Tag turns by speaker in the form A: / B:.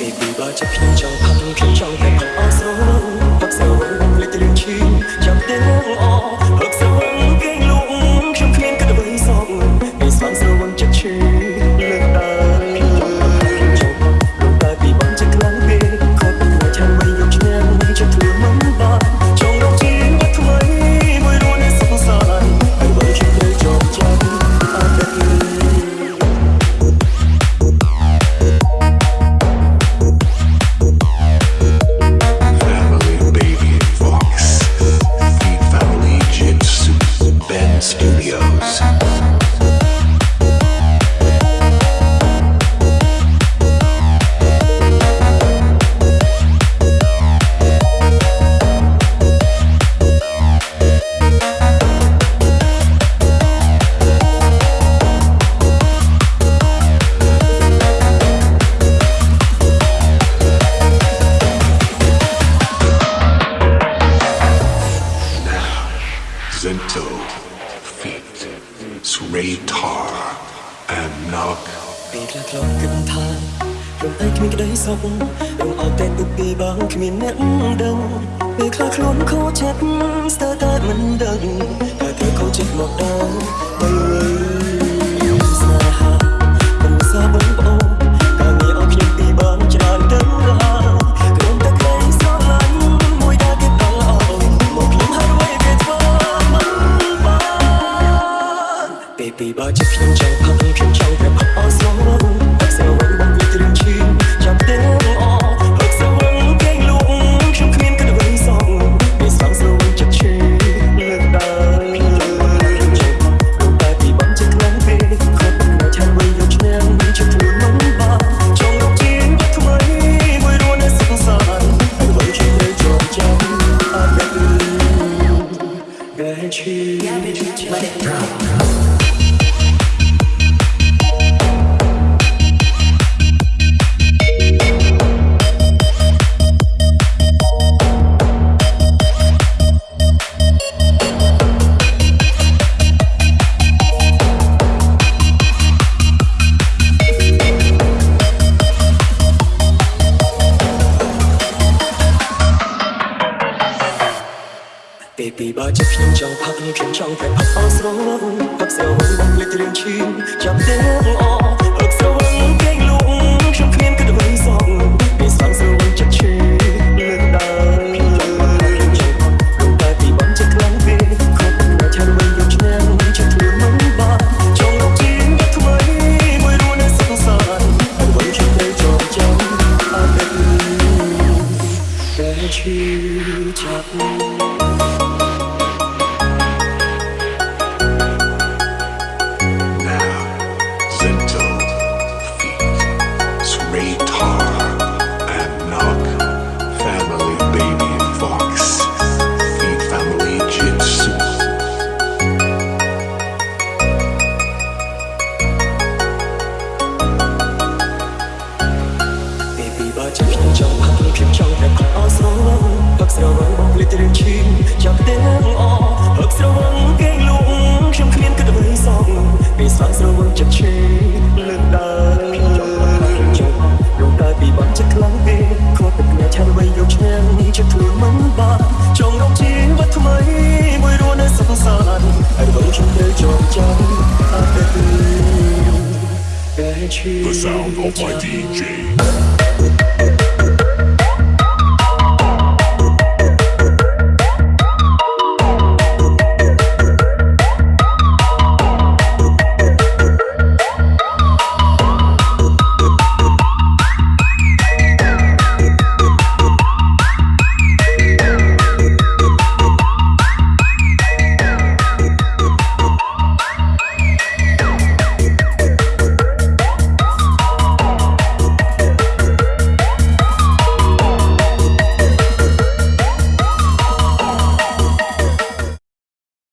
A: Baby បើចិត្តខ្ញុំចង់ផាត់ខ្ញុំចង់តែផាត់អស់ស្រវឹងផឹកស្រវឹងបំភ្លេចទៅរឿងឈឺចាំទាំងអផឹកស្ Sway
B: Tar. And Nog.
A: ពេលខ្លះខ្លងគិតថារំអីគ្មានក្តីសុខរំអត់តែទុកពីបងគ្មានអ្នកដឹងពេលខ្លះខ្លួនខូចចិត្តស្ទើរតែមិនដឹងតែគេខូចចិត្តមកដល់បីវិញ Baby បើចិត្តខ្ញុំចង់ផឹកខ្ញុំចង់តែផឹកអស់ស្រវឹងផឹកស្រវឹងបំភ្លេចទៅរឿងឈឺចាំទាំងអផឹកស្រវឹងគេងលក់ខ្ញុំគ្មានគិតអ្វីសោះពេលស្វាងស្រវឹងចិត្តឈឺលើកដើរលោកតែពីបងចិត្តខ្លាំងពេកខត់តែឆានវិញយកឆ្នាំចិត្តធ្វើមិនបានចង់រកជីវិតថ្មីមួយរួននៅសុខសាន្តហើយវិញជិះទៅចងចាំអត់ដឹងតែឈឺចាប់
B: The sound of my DJ.